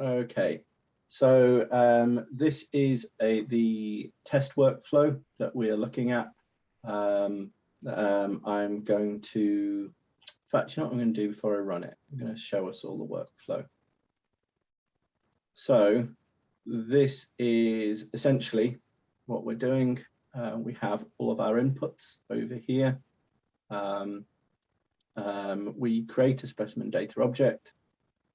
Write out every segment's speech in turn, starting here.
Okay, so um, this is a the test workflow that we are looking at. Um, um, I'm going to, in fact, you know what I'm going to do before I run it? I'm going to show us all the workflow. So this is essentially what we're doing. Uh, we have all of our inputs over here. Um, um, we create a specimen data object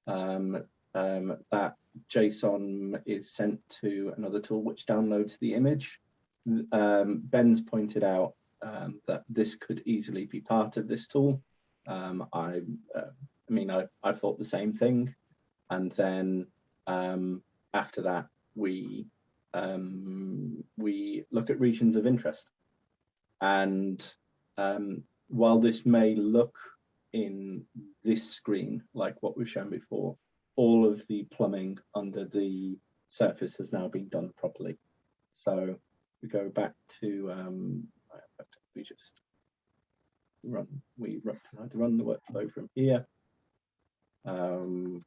um, um, that JSON is sent to another tool which downloads the image. Um, Ben's pointed out um, that this could easily be part of this tool. Um, I, uh, I mean, I, I thought the same thing. And then um, after that, we um, we look at regions of interest. And um, while this may look in this screen like what we've shown before, all of the plumbing under the surface has now been done properly. So we go back to, um, we just run, we run, to run the workflow from here. Um,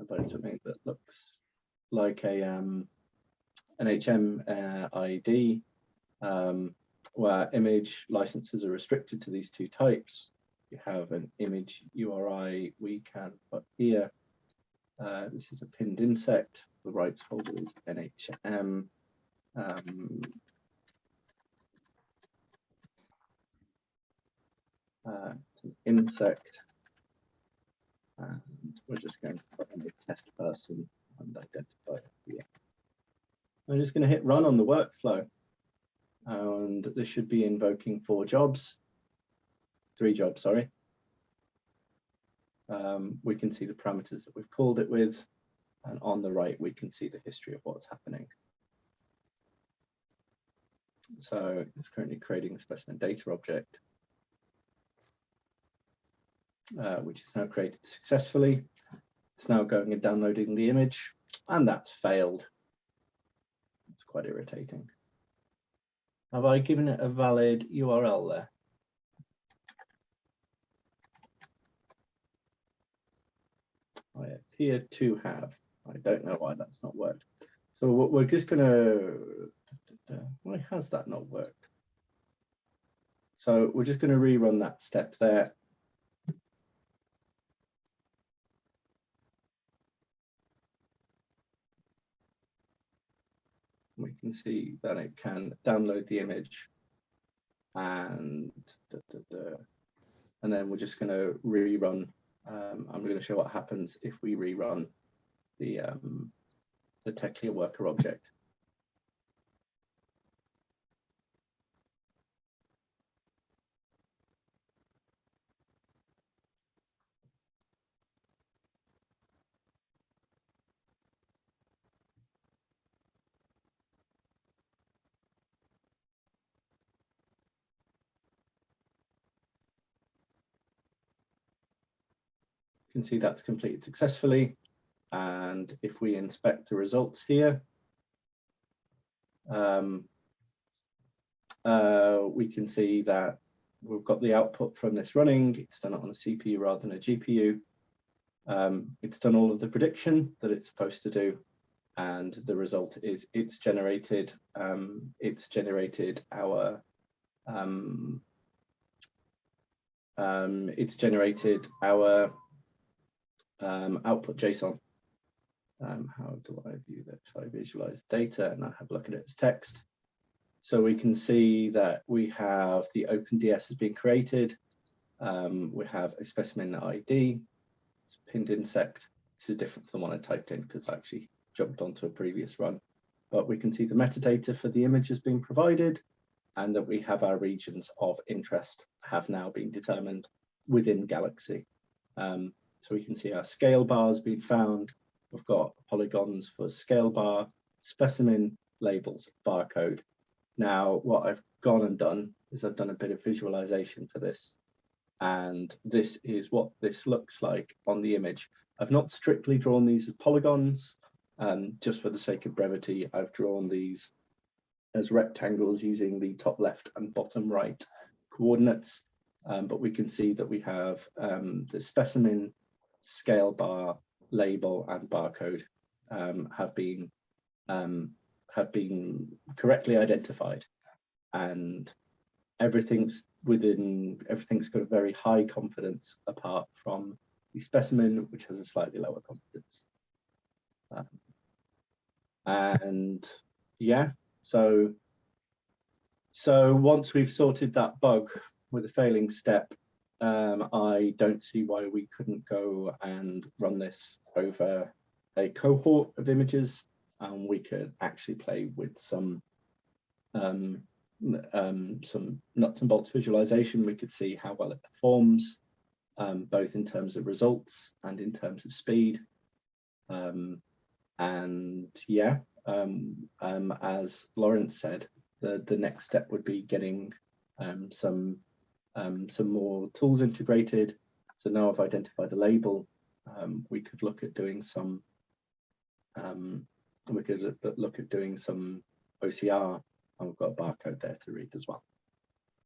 about something that looks like a um, an HM uh, ID um, where image licenses are restricted to these two types you have an image URI we can put here. Uh, this is a pinned insect. The rights holder is NHM. Um, uh, it's an insect. And we're just going to put in a test person and identify here. I'm just going to hit run on the workflow. And this should be invoking four jobs three jobs, sorry. Um, we can see the parameters that we've called it with, and on the right, we can see the history of what's happening. So it's currently creating a specimen data object, uh, which is now created successfully. It's now going and downloading the image, and that's failed. It's quite irritating. Have I given it a valid URL there? Appear to have. I don't know why that's not worked. So what we're just going to, why has that not worked? So we're just going to rerun that step there. We can see that it can download the image and and then we're just going to rerun um, I'm going to show what happens if we rerun the, um, the TechClear worker object. Can see that's completed successfully. And if we inspect the results here, um, uh, we can see that we've got the output from this running. It's done it on a CPU rather than a GPU. Um, it's done all of the prediction that it's supposed to do. And the result is it's generated, um, it's generated our, um, um it's generated our um, output JSON. Um, how do I view that? So I visualize data and I have a look at it as text. So we can see that we have the OpenDS has been created. Um, we have a specimen ID, it's pinned insect. This is different from the one I typed in because I actually jumped onto a previous run. But we can see the metadata for the image has been provided and that we have our regions of interest have now been determined within Galaxy. Um, so we can see our scale bars being found. We've got polygons for scale bar, specimen labels, barcode. Now, what I've gone and done is I've done a bit of visualization for this. And this is what this looks like on the image. I've not strictly drawn these as polygons, um, just for the sake of brevity, I've drawn these as rectangles using the top left and bottom right coordinates. Um, but we can see that we have um, the specimen scale bar, label, and barcode um, have been um, have been correctly identified, and everything's within everything's got a very high confidence apart from the specimen, which has a slightly lower confidence. Um, and yeah, so so once we've sorted that bug with a failing step, um, I don't see why we couldn't go and run this over a cohort of images and we could actually play with some um, um, some nuts and bolts visualization. We could see how well it performs, um, both in terms of results and in terms of speed. Um, and yeah, um, as Lawrence said, the, the next step would be getting some um, some more tools integrated. So now I've identified a label, um, we could look at doing some um, we could look at doing some OCR and we've got a barcode there to read as well.